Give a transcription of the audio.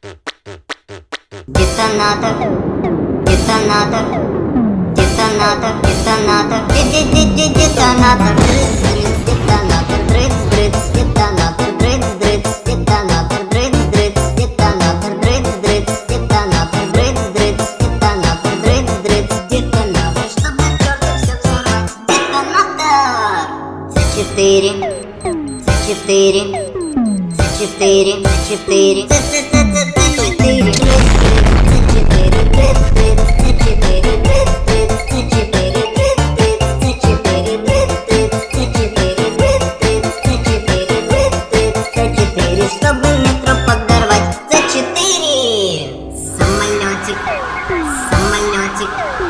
Детонатор, детонатор, детонатор, детонатор, детонатор, дрыц-дрыц, детонатор, дрыц-дрыц, детонатор, дрыц-дрыц, детонатор, дрыц-дрыц, детонатор, дрыц-дрыц, детонатор, дрыц-дрыц, детонатор, дрыц-дрыц, детонатор, чтобы твердо все взорвать. Детонатор! С4, С4, С4, С4, С4, magic.